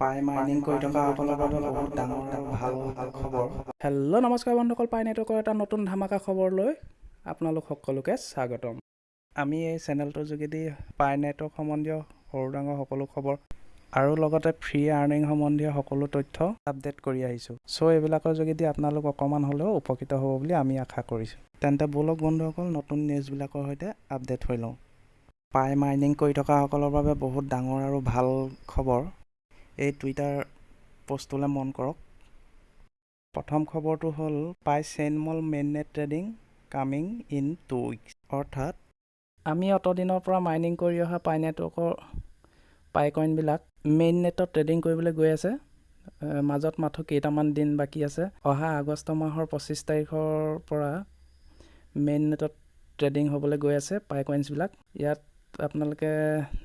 পাই মাইনিং কৰি থকাসকলৰ বাবে বহুত ডাঙৰ এটা ভাল খবৰ। হেল্ল' নমস্কাৰ বন্ধুসকল পাই নেটৱৰ্কৰ এটা নতুন ধামাকা খবৰলৈ আপোনালোক সকলোকে স্বাগতম। আমি এই চেনেলটোৰ যোগেদি পাই নেটৱৰ্ক সম্বন্ধীয় সৰু ডাঙৰ সকলো খবৰ আৰু লগতে ফ্ৰী আৰ্নিং সম্বন্ধীয় সকলো তথ্য আপডেট কৰি আহিছোঁ। চ' এইবিলাকৰ যোগেদি আপোনালোক অকণমান হ'লেও উপকৃত হ'ব বুলি আমি আশা কৰিছোঁ। তেন্তে ব'লক বন্ধুসকল নতুন নিউজবিলাকৰ সৈতে আপডেট হৈ লওঁ। পাই মাইনিং কৰি থকাসকলৰ বাবে বহুত ডাঙৰ আৰু ভাল খবৰ। এই টুইটাৰ পষ্টটোলৈ মন কৰক। প্ৰথম খবৰটো হ'ল Pi chain mall mainnet trading coming in two weeks অৰ্থাৎ আমি অতদিনৰ পৰা মাইনিং কৰি অহা পাই নেটৱৰ্কৰ পাই কইনবিলাক মেইন নেটত ট্ৰেডিং কৰিবলৈ গৈ আছে। মাজত মাথো কেইটামান দিন বাকী আছে। অহা আগষ্ট মাহৰ পঁচিছ তাৰিখৰ পৰা মেইন নেটত ট্ৰেডিং হ'বলৈ গৈ আছে পাই কইনছবিলাক ইয়াত আপোনালোকে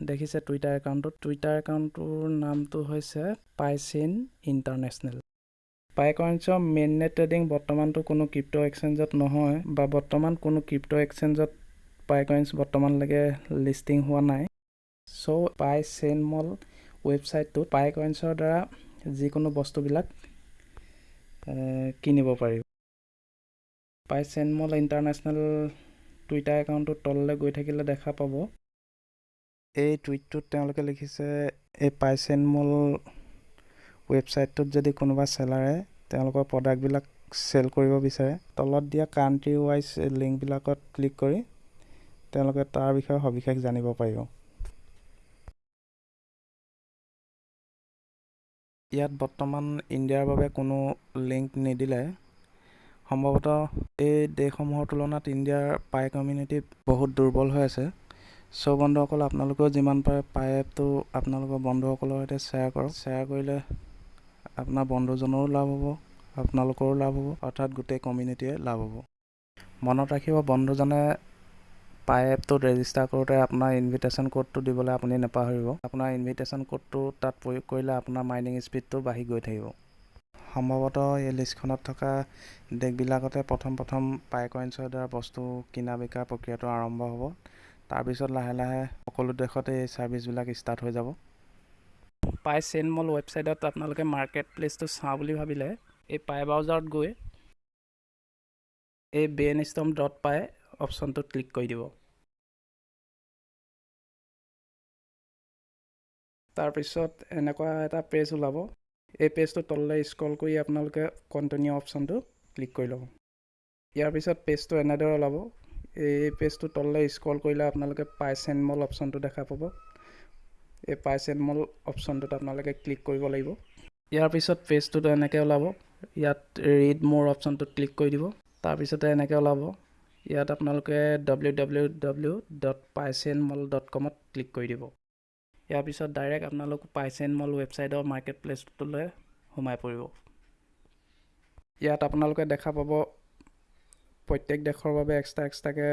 দেখিছে টুইটাৰ একাউণ্টটোত টুইটাৰ একাউণ্টটোৰ নামটো হৈছে পাইচিন ইণ্টাৰনেশ্যনেল পাই কইনছৰ মেইন ট্ৰেডিং বৰ্তমানটো কোনো ক্ৰিপ্ট' এক্সচেঞ্জত নহয় বা বৰ্তমান কোনো ক্ৰিপ্ট' এক্সচেঞ্জত পাই কইনছ বৰ্তমানলৈকে লিষ্টিং হোৱা নাই। চ' পাই চেইন মল ৱেবছাইটটোত পাই কইনছৰ দ্বাৰা যিকোনো বস্তুবিলাক কিনিব পাৰি। পাই চেইন মল ইণ্টাৰনেশ্যনেল টুইটাৰ একাউণ্টটোৰ তললৈ গৈ থাকিলে দেখা পাব। এই টুইটটোত তেওঁলোকে লিখিছে এই পাইচেনমল ৱেবছাইটটোত যদি কোনোবা চেলাৰে তেওঁলোকৰ প্ৰডাক্টবিলাক চেল কৰিব বিচাৰে তলত দিয়া কাণ্ট্ৰি ৱাইজ লিংকবিলাকত ক্লিক কৰি তেওঁলোকে তাৰ বিষয়ে সবিশেষ জানিব পাৰিব। ইয়াত বৰ্তমান ইণ্ডিয়াৰ বাবে কোনো লিংক নিদিলে। সম্ভৱতঃ এই দেশসমূহৰ তুলনাত ইণ্ডিয়াৰ পাই কমিউনিটি বহুত দুৰ্বল হৈ আছে। চ' বন্ধুসকল আপোনালোকেও যিমান পাৰে পাই এপটো আপোনালোকৰ বন্ধুসকলৰ সৈতে শ্বেয়াৰ কৰক। শ্বেয়াৰ কৰিলে আপোনাৰ বন্ধুজনৰো লাভ হ'ব আপোনালোকৰো লাভ হ'ব অৰ্থাৎ গোটেই কমিউনিটিয়ে লাভ হ'ব। মনত ৰাখিব বন্ধুজনে পাই এপটোত ৰেজিষ্টাৰ কৰোঁতে আপোনাৰ ইনভিটেশ্যন ক'ডটো দিবলৈ আপুনি নাপাহৰিব। আপোনাৰ ইনভিটেশ্যন ক'ডটো তাত প্ৰয়োগ কৰিলে আপোনাৰ মাইনিং স্পীডটো বাঢ়ি গৈ থাকিব। সম্ভৱতঃ এই লিষ্টখনত থকা দেশবিলাকতে প্ৰথম প্ৰথম পাই কইনছৰ দ্বাৰা বস্তু কিনা বিকাৰ প্ৰক্ৰিয়াটো আৰম্ভ হ'ব। তাৰপিছত লাহে লাহে সকলো দেশতে এই ছাৰ্ভিচবিলাক ষ্টাৰ্ট হৈ যাব। পাই চেইন মল ৱেবছাইটত আপোনালোকে মাৰ্কেট প্লেচটো চাওঁ বুলি ভাবিলে এই পাই ব্ৰাউজাৰত গৈ এই বেন ষ্টম ডট পাই অপশ্যনটোত ক্লিক কৰি দিব। তাৰপিছত এনেকুৱা এটা পেজ ওলাব এই পেজটো তললৈ স্ক্ৰল কৰি আপোনালোকে কণ্টিনিউ অপশ্যনটো ক্লিক কৰি ল'ব। ইয়াৰ পিছত পেজটো এনেদৰে ওলাব। এই পেজটো তললৈ স্ক্ৰল কৰিলে আপোনালোকে পাইচেন মল অপশ্যনটো দেখা পাব। এই পাইচেন মল অপশ্যনটোত আপোনালোকে ক্লিক কৰিব লাগিব। ইয়াৰ পিছত পেজটোত এনেকৈ ওলাব। ইয়াত ৰিড মোৰ অপশ্যনটোত ক্লিক কৰি দিব। তাৰপিছতে এনেকৈ ওলাব। ইয়াত আপোনালোকে W W W dot pichain mall dot কমত ক্লিক কৰি দিব। ইয়াৰ পিছত ডাইৰেক্ট আপোনালোক পাইচেন মল ৱেবছাইটৰ মাৰ্কেট প্লেচটোলৈ সোমাই পৰিব। ইয়াত আপোনালোকে দেখা পাব প্ৰত্যেক দেশৰ বাবে এক্সট্ৰা এক্সট্ৰাকৈ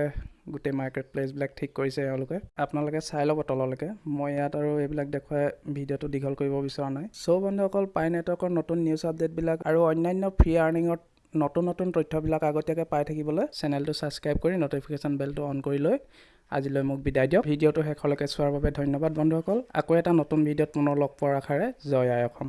গোটেই মাৰ্কেট প্লেচবিলাক ঠিক কৰিছে এওঁলোকে। আপোনালোকে চাই ল'ব তললৈকে। মই ইয়াত আৰু এইবিলাক দেখুৱাই ভিডিঅ'টো দীঘল কৰিব বিচৰা নাই। চ' বন্ধুসকল পাই নেটৱৰ্কৰ নতুন নিউজ আপডেটবিলাক আৰু অন্যান্য ফ্ৰী আৰ্নিঙৰ নতুন নতুন তথ্যবিলাক আগতীয়াকৈ পাই থাকিবলৈ চেনেলটো ছাবস্ক্ৰাইব কৰি ন'টিফিকেশ্যন বেলটো অন কৰি লৈ আজিলৈ মোক বিদায় দিয়ক। ভিডিঅ'টো শেষলৈকে চোৱাৰ বাবে ধন্যবাদ বন্ধুসকল। আকৌ এটা নতুন ভিডিঅ'ত পুনৰ লগ পোৱাৰ আশাৰে জয় আই অসম।